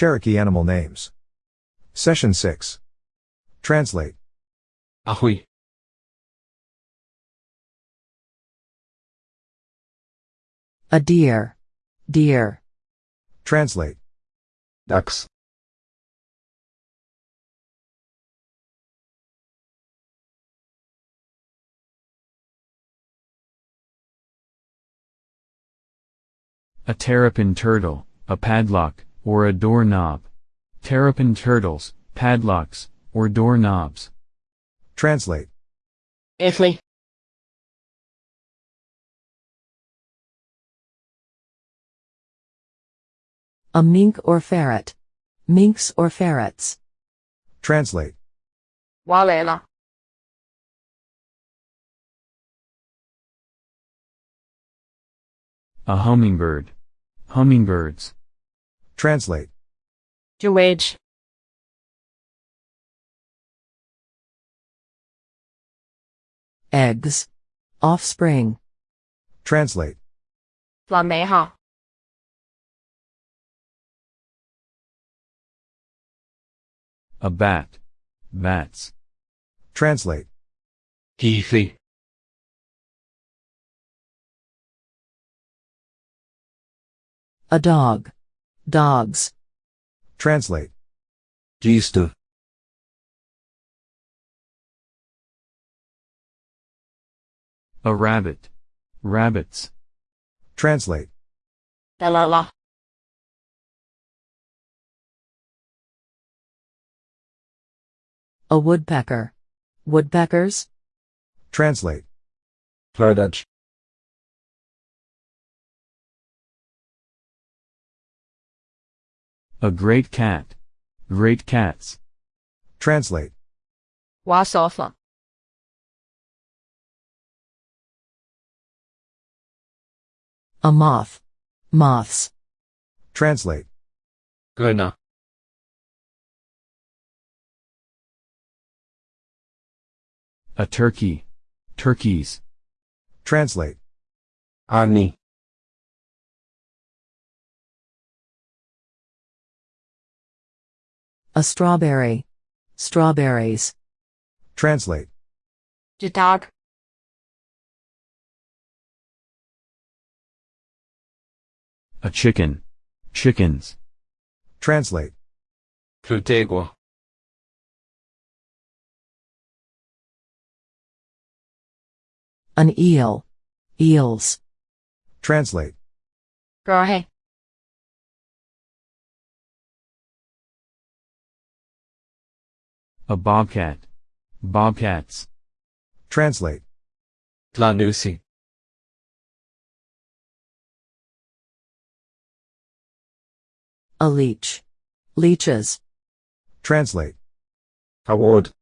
Cherokee animal names. Session 6. Translate. Ahui. A deer. Deer. Translate. Ducks. A terrapin turtle, a padlock, or a doorknob. Terrapin turtles, padlocks, or doorknobs. Translate. Italy. A mink or ferret. Minks or ferrets. Translate. Walela. A hummingbird. Hummingbirds. Translate. Jawage. Eggs. Offspring. Translate. Flameha. A bat. Bats. Translate. Heathy. A dog. Dogs. Translate. Gistu. A rabbit. Rabbits. Translate. Dalala. A woodpecker. Woodpeckers. Translate. Flerdage. A great cat. Great cats. Translate. Wasofa. A moth. Moths. Translate. Guna. A turkey. Turkeys. Translate. Ani. A strawberry. Strawberries. Translate. Jitag. A chicken. Chickens. Translate. Plutegua. An eel. Eels. Translate. Grahe. A bobcat. Bobcats. Translate. Tlanusi. A leech. Leeches. Translate. Award.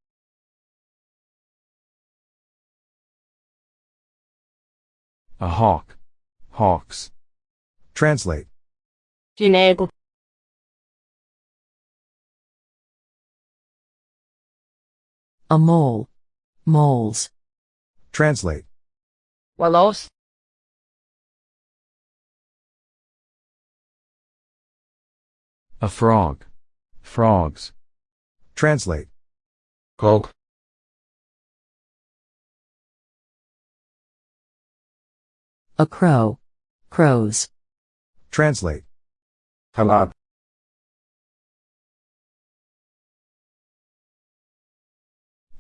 A hawk. Hawks. Translate. Ginego. A mole. Moles. Translate. Walos. A frog. Frogs. Translate. Gog. A crow. Crows. Translate. Halab.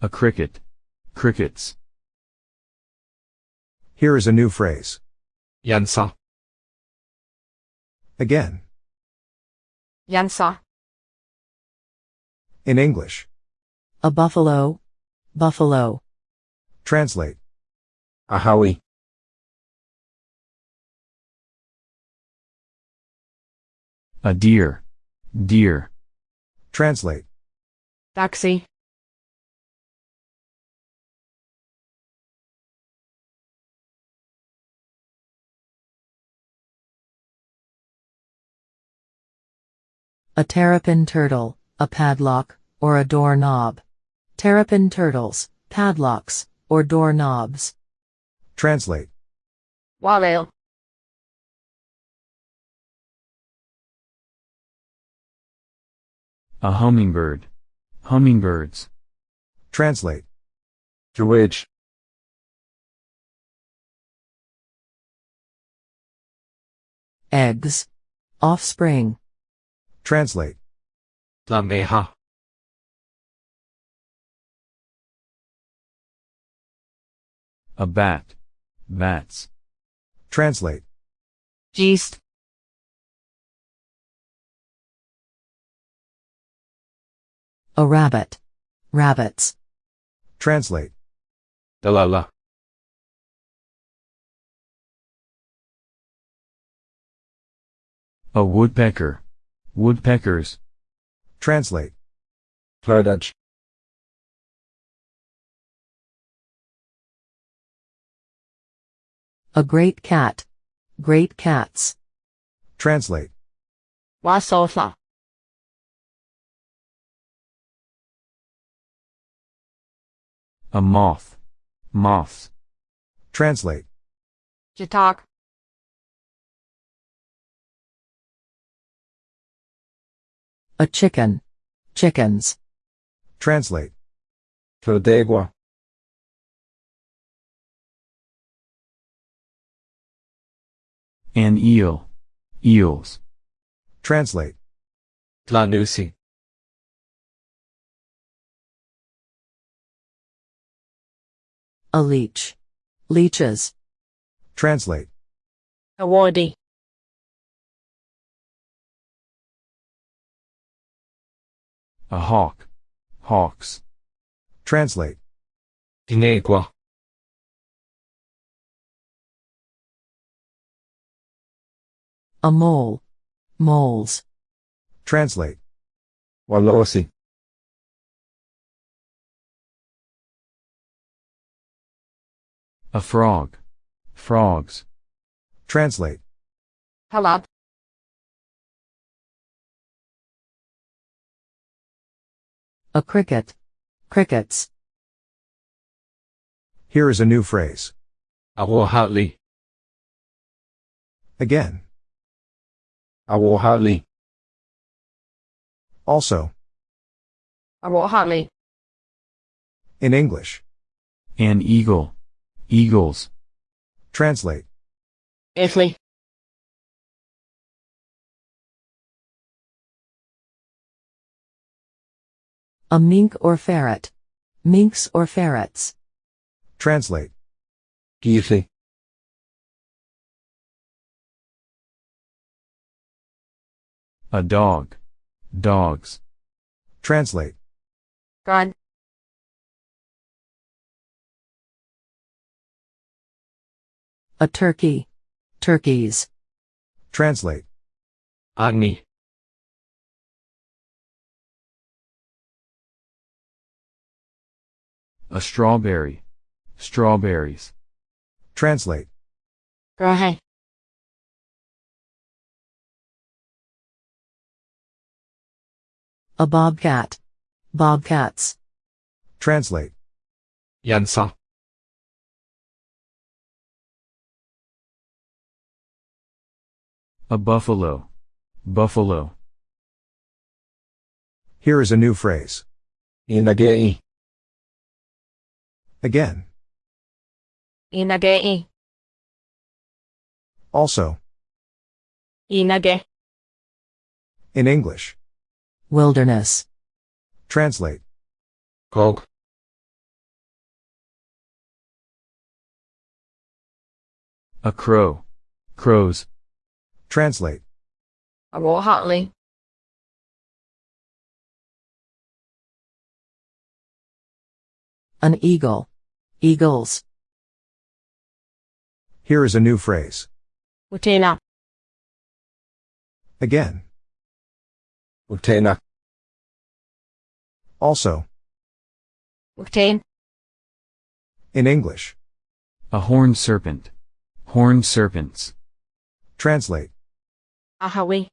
A cricket. Crickets. Here is a new phrase. Yansa. Again. Yansa. In English. A buffalo. Buffalo. Translate. A howie. A deer. Deer. Translate. Taxi. A terrapin turtle. A padlock, or a doorknob. Terrapin turtles, padlocks, or doorknobs. Translate. Walel. A hummingbird. Hummingbirds. Translate. Dewage. Eggs. Offspring. Translate. Lameha. A bat. Bats. Translate. Geest. A rabbit. Rabbits. Translate. Dalala. A woodpecker. Woodpeckers. Translate. Flerdage. A great cat. Great cats. Translate. Wasotha. A moth. Moths. Translate. Jatak. A chicken. Chickens. Translate. Flodegua. An eel. Eels. Translate. Tlanusi. A leech. Leeches. Translate. Awardee. A hawk. Hawks. Translate. Tinegua. A mole. Moles. Translate. Walosi. A frog. Frogs. Translate. Halab. A cricket. Crickets. Here is a new phrase. Awohali. Again. Awohali. Also. Arohali. In English. An eagle. Eagles. Translate. Italy. A mink or ferret. Minks or ferrets. Translate. Gili. A dog. Dogs. Translate. God. A turkey. Turkeys. Translate. Agni. A strawberry. Strawberries. Translate. Grahe. A bobcat. Bobcats. Translate. Yansa. A buffalo. Buffalo. Here is a new phrase. Inagei. Again. Inagei. Also. Inage. In English. Wilderness. Translate. Gog. A crow. Crows. Translate. Arohali. An eagle. Eagles. Here is a new phrase. Utena. Again. Utena. Also. Uktane. In English. A horned serpent. Horned serpents. Translate. Ahawi.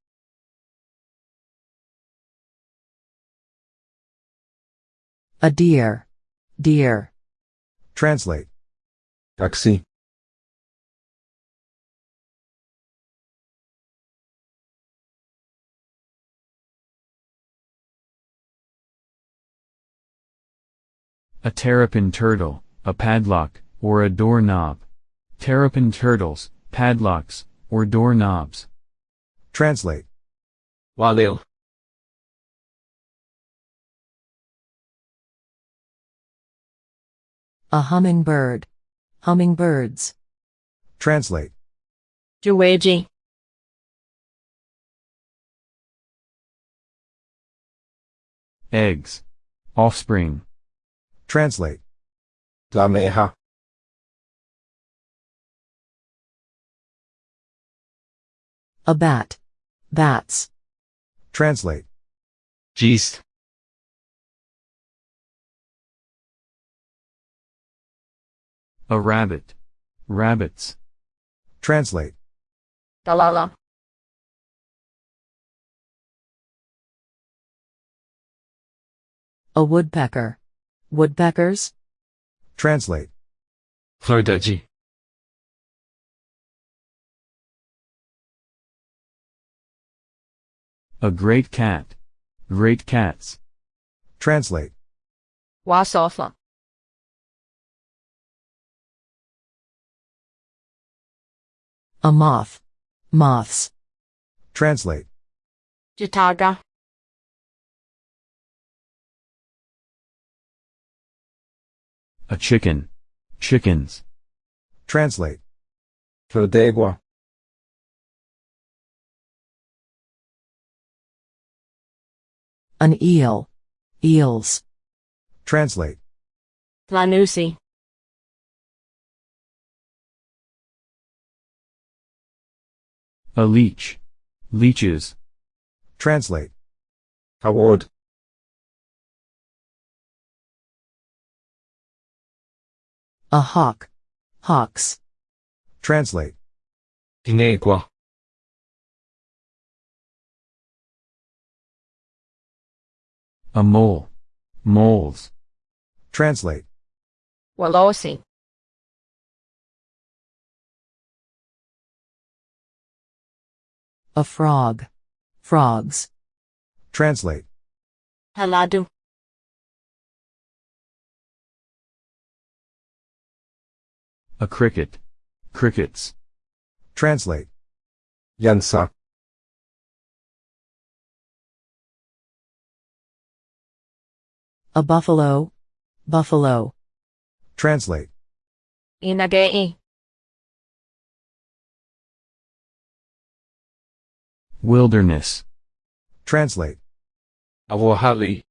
A deer. Dear. Translate. Taxi. A terrapin turtle, a padlock, or a doorknob. Terrapin turtles, padlocks, or doorknobs. Translate. Walil. A hummingbird. Hummingbirds. Translate. Juweji. Eggs. Offspring. Translate. Dameha. A bat. Bats. Translate. Gist. A rabbit. Rabbits. Translate. Dalala. A woodpecker. Woodpeckers. Translate. Flordaji. A great cat. Great cats. Translate. Wasofa. A moth. Moths. Translate. Jataga. A chicken. Chickens. Translate. Flordegua. An eel. Eels. Translate. Tlanusi. A leech. Leeches. Translate. Howard. A hawk. Hawks. Translate. Tinegua. A mole. Moles. Translate. Walosi. A frog. Frogs. Translate. Haladu. A cricket. Crickets. Translate. Yansa. A buffalo. Buffalo. Translate. Inagei. Wilderness. Translate. Awohali.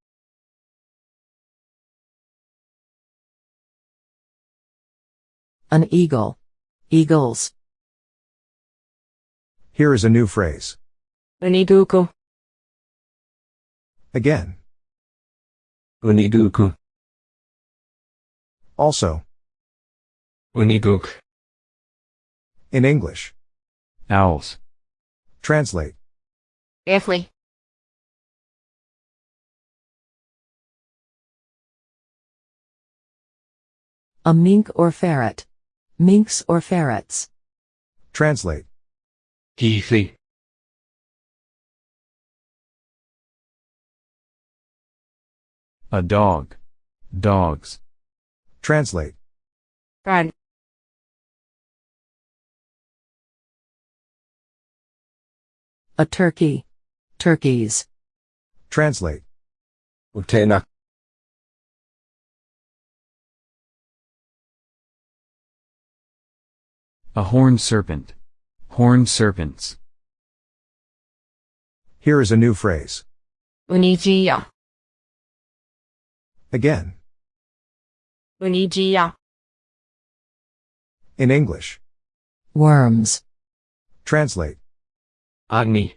An eagle. Eagles. Here is a new phrase. Uniguku. Again. Uniduku. Also. Uniduk. In English. Owls. Translate. Efli. A mink or ferret. Minks or ferrets. Translate. Heathly. A dog. Dogs. Translate. Brad. A turkey. Turkeys. Translate. Utena. A horned serpent. Horned serpents. Here is a new phrase. Unijia. Again. Unijia. In English. Worms. Translate. Agni.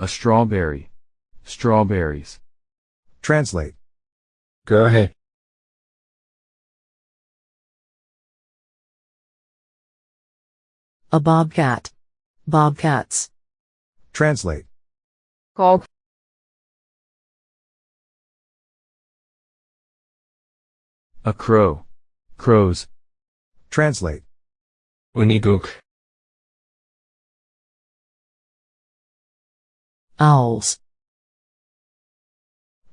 A strawberry. Strawberries. Translate. Go ahead. A bobcat. Bobcats. Translate. Gog. A crow. Crows. Translate. Uniduk. Owls,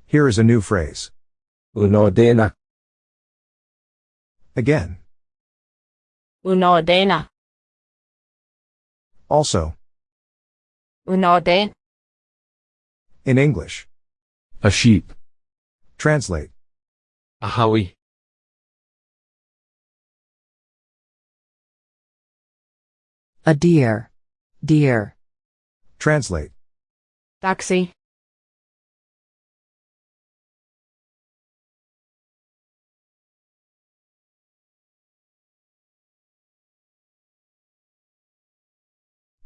Here is a new phrase. Unodena. Again. Unodena. Also. Unoden. In English. A sheep. Translate. Ahawi. a deer, deer, Translate. Taxi.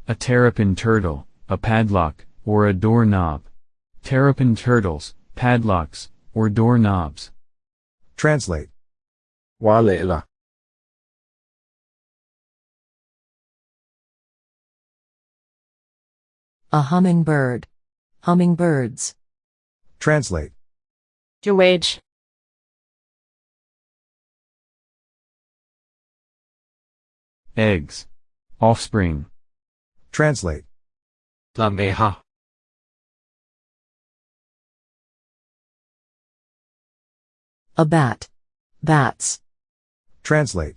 A terrapin turtle, a padlock, or a doorknob. Terrapin turtles, padlocks, or doorknobs. Translate. Walela. a hummingbird, hummingbirds, Translate. Jewage. Eggs. Offspring. Translate. Lameha. a bat, bats, Translate.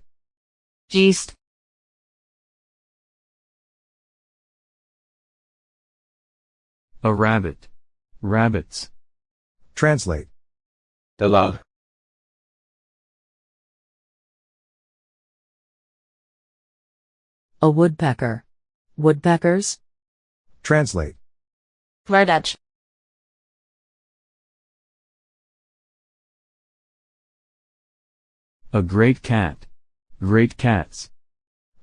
Geest. A rabbit. Rabbits. Translate. Dalal. a woodpecker, woodpeckers, Translate. Verdage. A great cat. Great cats.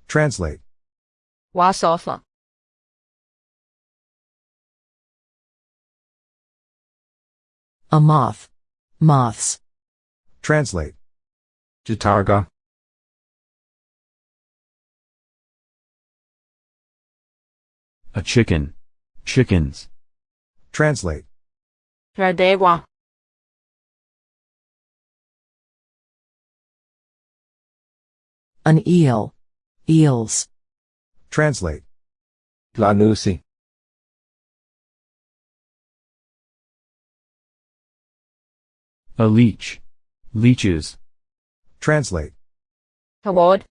Translate. Wasofa. A moth, moths, Translate. Jitarga. A chicken. Chickens. Translate. Radewa. an eel, eels, Translate. Lanusi. A leech. Leeches. Translate. Haward.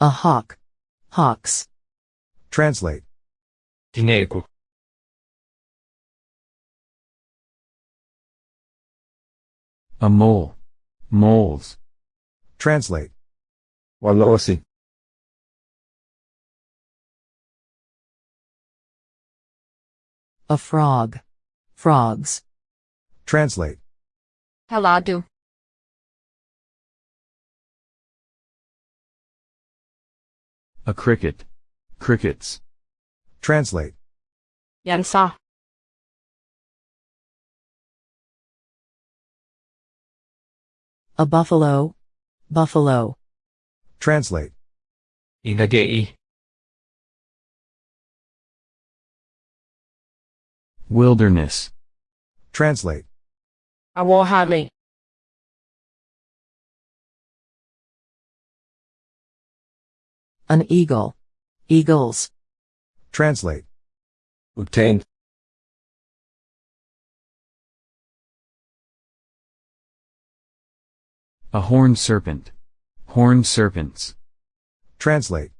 a hawk, hawks, Translate. Dinego. A mole. Moles. Translate. Walosi. A frog, frogs, Translate. Haladu. A cricket. Crickets. Translate. Yansa. a buffalo, buffalo, Translate. Inagei. Wilderness. Translate. Awohali. an eagle, eagles, Translate. Obtained. A horned serpent. Horned serpents. Translate.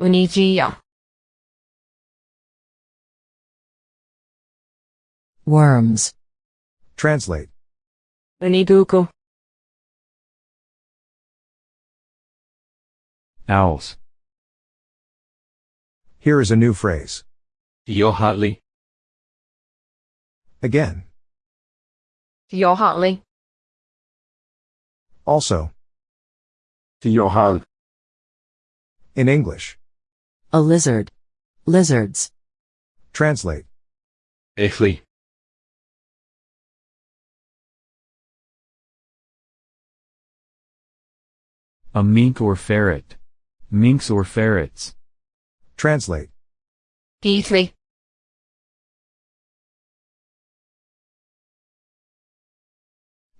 Unijia. Worms, Translate. Uniduku. Owls. Here is a new phrase. Yohatli. Again. Yohatli. Also. Yohal. In English. a lizard, lizards, Translate. Ethli. A mink or ferret. Minks or ferrets. Translate. P3.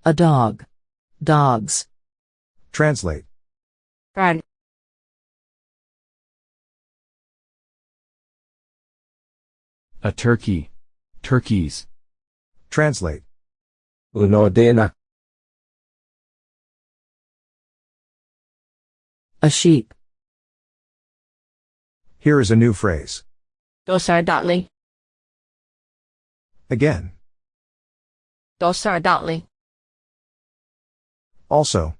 A dog. Dogs. Translate. Run. A turkey. Turkeys. Translate. Un'ordena. A sheep. Here is a new phrase. Dosardali. Again. Dosardali. Also.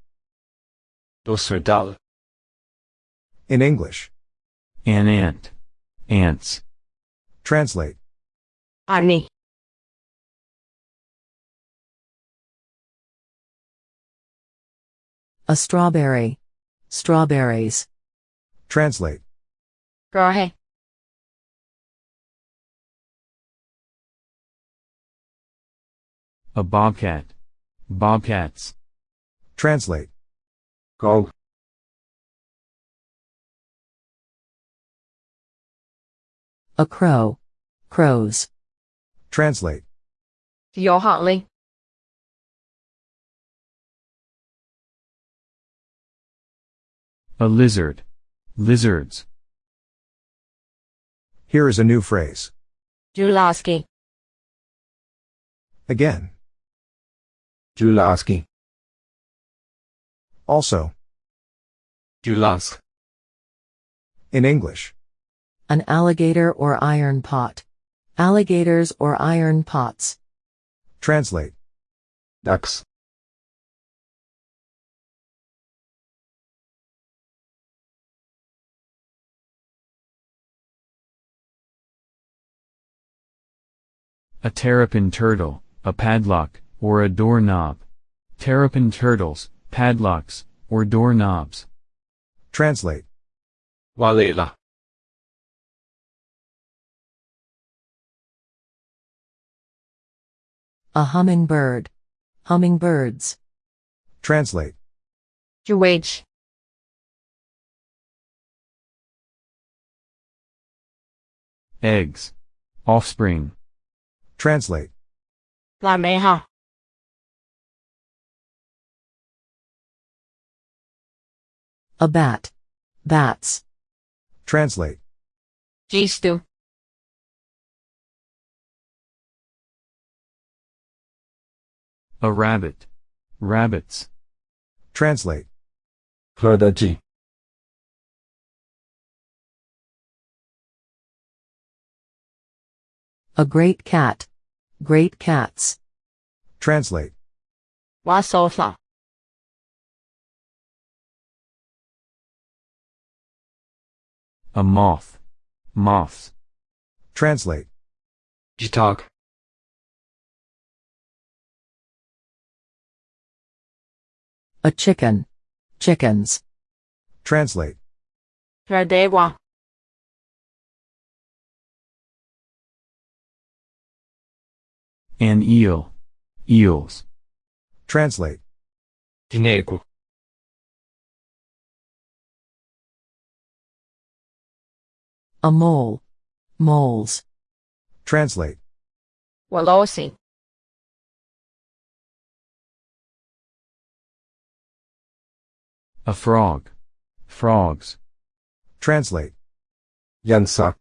Dosardal. In English. An ant. Ants. Translate. Ani. A strawberry. Strawberries. Translate. Grahe. A bobcat. Bobcats. Translate. Gog. A crow. Crows. Translate. Yohatli. A lizard. Lizards. Here is a new phrase. Julaski. Again. Julaski. Also. Julask. In English. An alligator or iron pot. Alligators or iron pots. Translate. Ducks. A terrapin turtle, a padlock, or a doorknob. Terrapin turtles, padlocks, or doorknobs. Translate. Walela. A hummingbird. Hummingbirds. Translate. Juwage. Eggs. Offspring. Translate. Lameha. A bat. Bats. Translate. Gistu. A rabbit. Rabbits. Translate. Flordaji. A great cat. Great cats. Translate. Wasotla. A moth. Moths. Translate. Jitak. A chicken. Chickens. Translate. Radewa. An eel. Eels. Translate. Dinego. A mole. Moles. Translate. Walosi. Oh, A frog. Frogs. Translate. Jansa.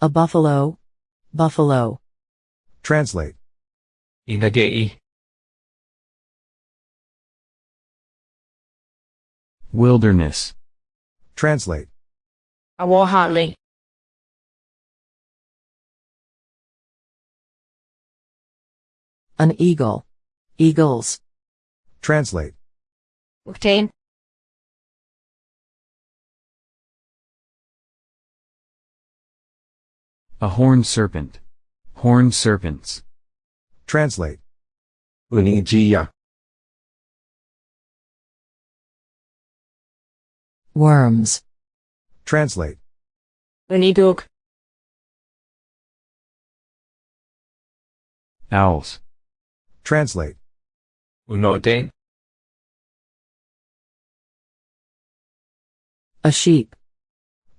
A buffalo. Buffalo. Translate. Inagei. Wilderness. Translate. Awohatli. An eagle. Eagles. Translate. Uktain. A horned serpent. Horned serpents. Translate. Unijia. Worms. Translate. Uniduk. Owls. Translate. Unoden. A sheep.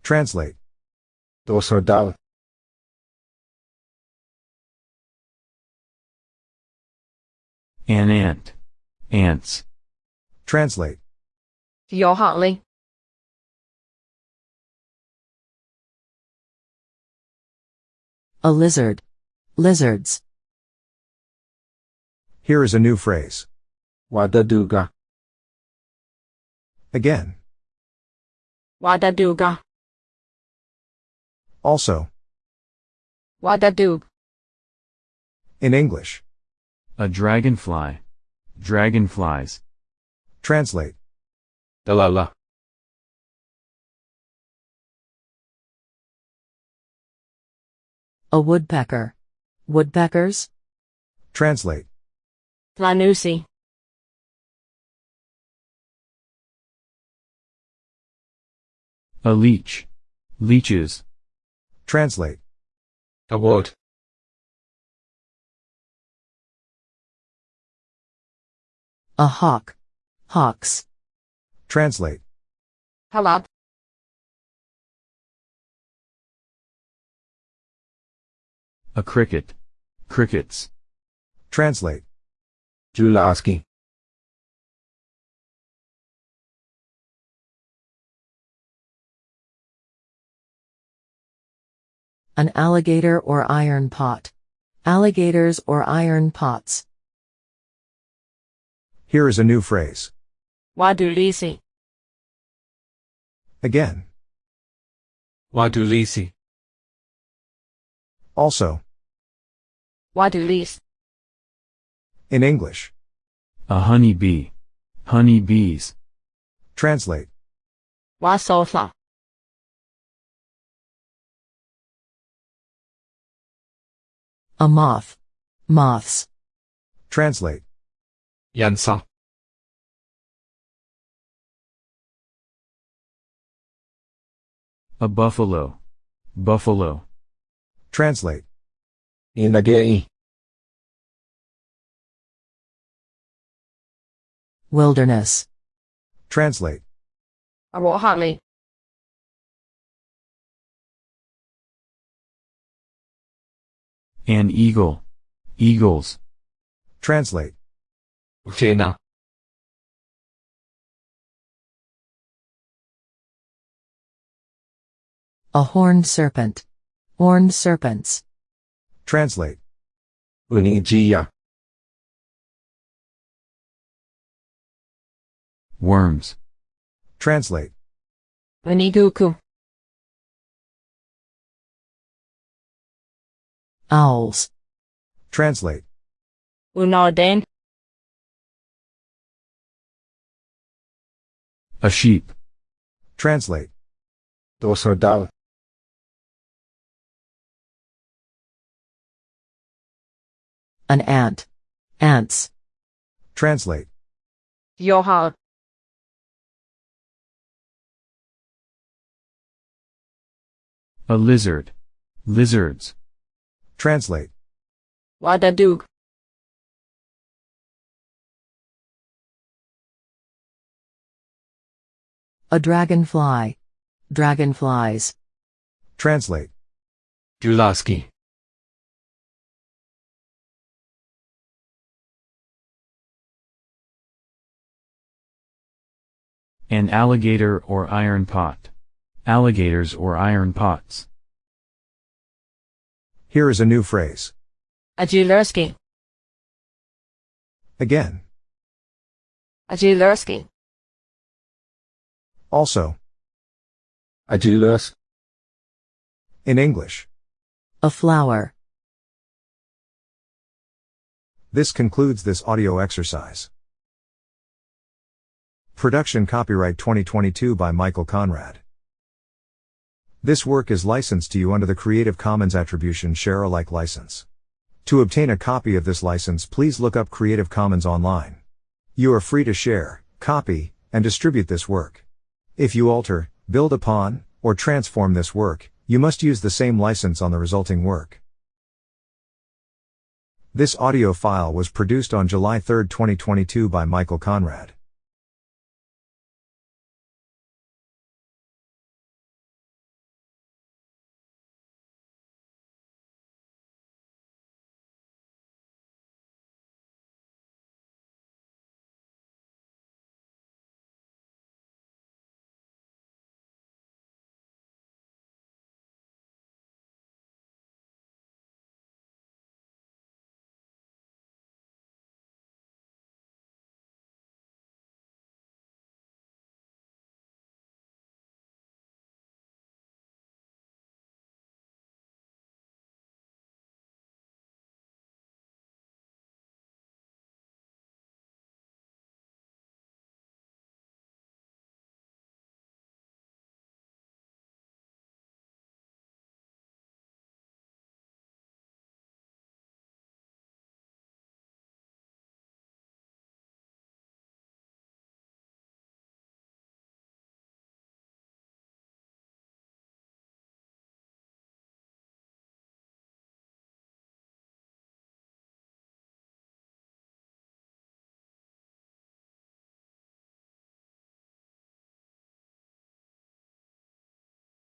Translate. Dosordal. An ant. Ants. Translate. Johanli. A lizard. Lizards. Here is a new phrase. Wadaduga. Again. Wadaduga. Also. Wadadug. In English. A dragonfly. Dragonflies. Translate. Dalala. A woodpecker. Woodpeckers. Translate. Flanusi. A leech. Leeches. Translate. A Award. A hawk. Hawks. Translate. Halab. A cricket. Crickets. Translate. Julaski. An alligator or iron pot. Alligators or iron pots. Here is a new phrase. Wadulisi. Again. Wadulisi. Also. Wadulis. In English. A honey bee. Honey bees. Translate. Wasotha. A moth. Moths. Translate. Yansa. A buffalo. Buffalo. Translate. Inagei. Wilderness. Translate. Arohali. An eagle. Eagles. Translate. Uchena. A horned serpent. Horned serpents. Translate. Unijia. Worms. Translate. Uniguku. Owls. Translate. Unarden. A sheep. Translate. Dosodal. An ant. Ants. Translate. Yohal. A lizard. Lizards. Translate. Wadadug. A dragonfly. Dragonflies. Translate. Julaski. An alligator or iron pot. Alligators or iron pots. Here is a new phrase. Ajulerski. Again. Ajulerski. Also. Ajulus. In English. A flower. This concludes this audio exercise. Production copyright 2022 by Michael Conrad. This work is licensed to you under the Creative Commons Attribution Share Alike license. To obtain a copy of this license, please look up Creative Commons online. You are free to share, copy, and distribute this work. If you alter, build upon, or transform this work, you must use the same license on the resulting work. This audio file was produced on July 3, 2022 by Michael Conrad.